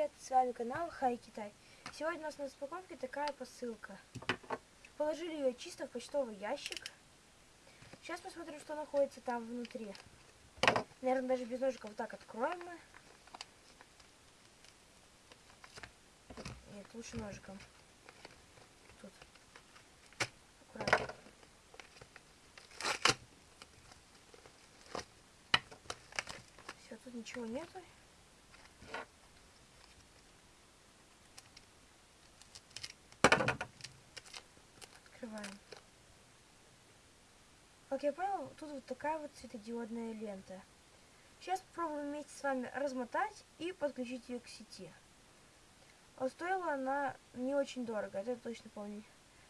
привет! С вами канал Хай Китай. Сегодня у нас на распаковке такая посылка. Положили ее чисто в почтовый ящик. Сейчас посмотрим, что находится там внутри. Наверное, даже без ножика вот так откроем мы. Нет, лучше ножиком. Тут. Аккуратно. Все, тут ничего нету. Как я понял, тут вот такая вот светодиодная лента. Сейчас попробуем вместе с вами размотать и подключить ее к сети. А стоила она не очень дорого, это я точно помню.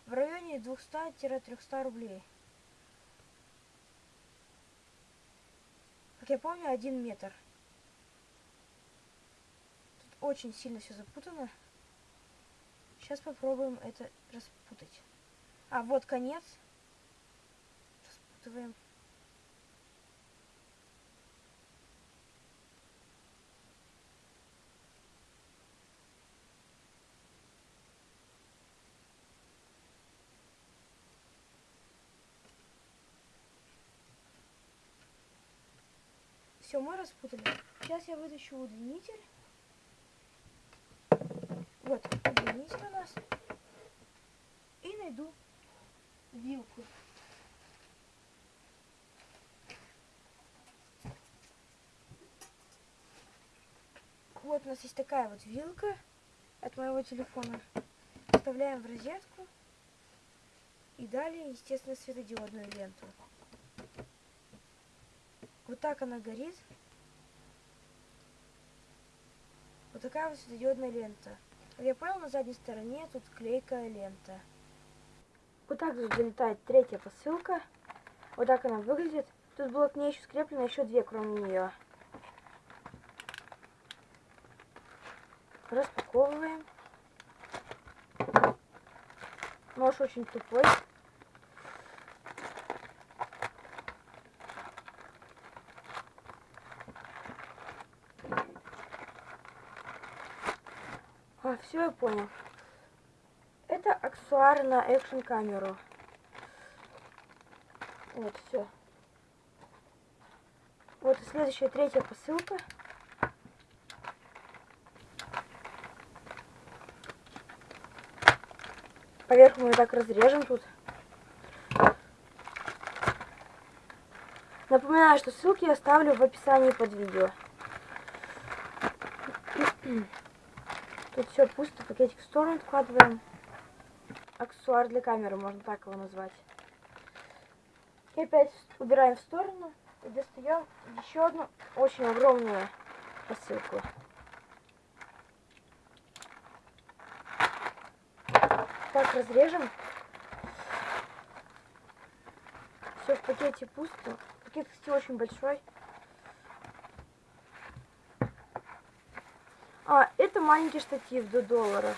В районе 200-300 рублей. Как я помню, один метр. Тут очень сильно все запутано. Сейчас попробуем это распутать. А, вот конец. Распутываем. Все, мы распутали. Сейчас я вытащу удлинитель. Вот, удлинитель у нас. И найду вилку. Вот у нас есть такая вот вилка от моего телефона. Вставляем в розетку. И далее, естественно, светодиодную ленту. Вот так она горит. Вот такая вот светодиодная лента. Я понял, на задней стороне тут клейкая лента. Вот так же залетает третья посылка. Вот так она выглядит. Тут было к ней еще скреплено еще две, кроме нее. Распаковываем. Нож очень тупой. А, все, я понял. Это аксессуар на экшн камеру. Вот, все. Вот и следующая, третья посылка. Поверх мы так разрежем тут. Напоминаю, что ссылки я оставлю в описании под видео. Тут все пусто, пакетик в сторону откладываем. Аксессуар для камеры, можно так его назвать. И опять убираем в сторону и достаем еще одну очень огромную посылку. Так, разрежем. Все в пакете пусто. Пакет, кстати, очень большой. А, это маленький штатив до доллара.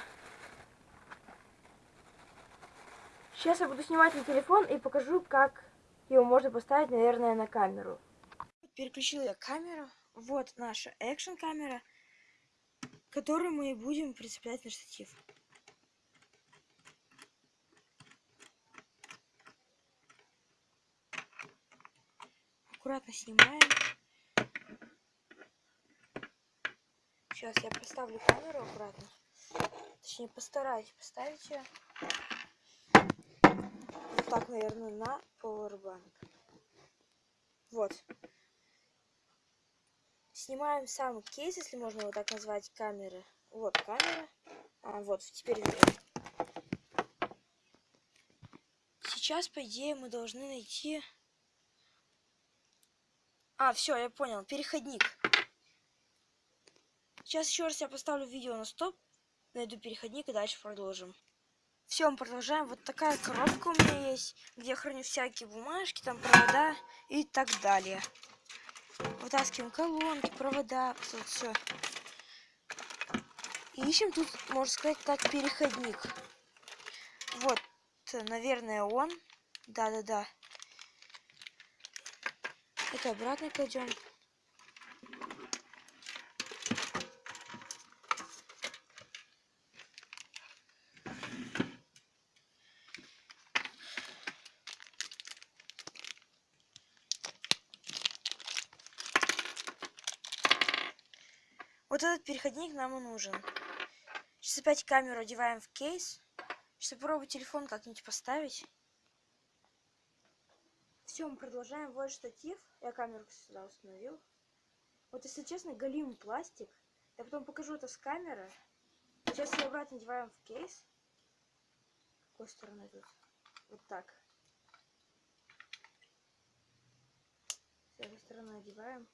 Сейчас я буду снимать на телефон и покажу, как его можно поставить, наверное, на камеру. Переключила я камеру. Вот наша экшн камера, которую мы будем прицеплять на штатив. Аккуратно снимаем. Сейчас я поставлю камеру аккуратно. Точнее, постараюсь поставить ее. Вот так, наверное, на powerbank. Вот. Снимаем сам кейс, если можно его так назвать, камеры. Вот камера. А, вот, теперь видно. Сейчас, по идее, мы должны найти... А, все, я понял. Переходник. Сейчас еще раз я поставлю видео на стоп, найду переходник и дальше продолжим. Все, мы продолжаем. Вот такая коробка у меня есть, где я храню всякие бумажки, там провода и так далее. Вытаскиваем колонки, провода, вот все. Ищем тут, можно сказать, так, переходник. Вот, наверное, он. Да-да-да. Это обратно кладем. Вот этот переходник нам и нужен. Сейчас опять камеру одеваем в кейс. Сейчас попробую телефон как-нибудь поставить. Все, мы продолжаем. Вот штатив. Я камеру сюда установил. Вот, если честно, галимый пластик. Я потом покажу это с камеры. Сейчас ее обратно одеваем в кейс. Какой стороной тут? Вот так. С этой стороны одеваем.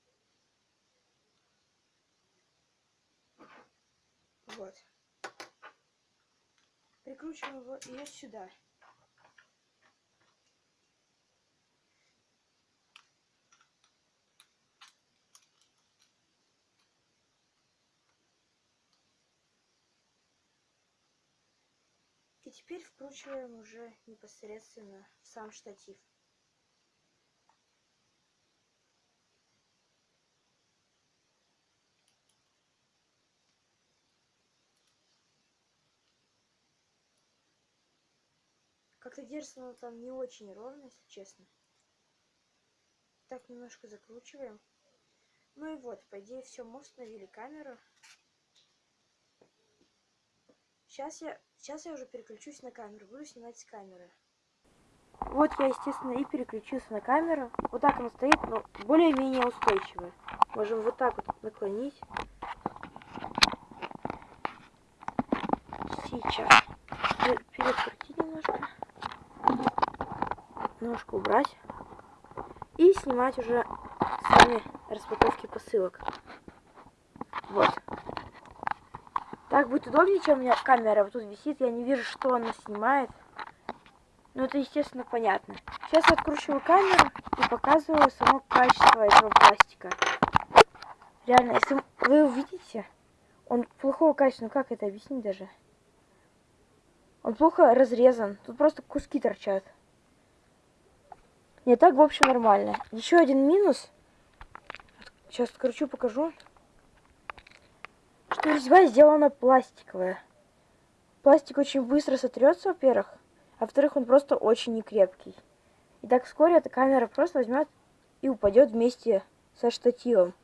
Вот. Прикручиваем его ее сюда. И теперь вкручиваем уже непосредственно в сам штатив. Как-то держится оно там не очень ровно, если честно. Так, немножко закручиваем. Ну и вот, по идее, все, мы установили камеру. Сейчас я, сейчас я уже переключусь на камеру, буду снимать с камеры. Вот я, естественно, и переключился на камеру. Вот так она стоит, но более-менее устойчивая. Можем вот так вот наклонить. Сейчас. Перекрутить немножко. Немножко убрать. И снимать уже сами распаковки посылок. Вот. Так будет удобнее, чем у меня камера вот тут висит. Я не вижу, что она снимает. Но это, естественно, понятно. Сейчас я откручиваю камеру и показываю само качество этого пластика. Реально, если вы увидите, он плохого качества. Ну как это объяснить даже? Он плохо разрезан. Тут просто куски торчат. Не так, в общем, нормально. Еще один минус. Сейчас откручу, покажу что резьба сделана пластиковая. Пластик очень быстро сотрется, во-первых, а во-вторых, он просто очень некрепкий. И так вскоре эта камера просто возьмет и упадет вместе со штативом.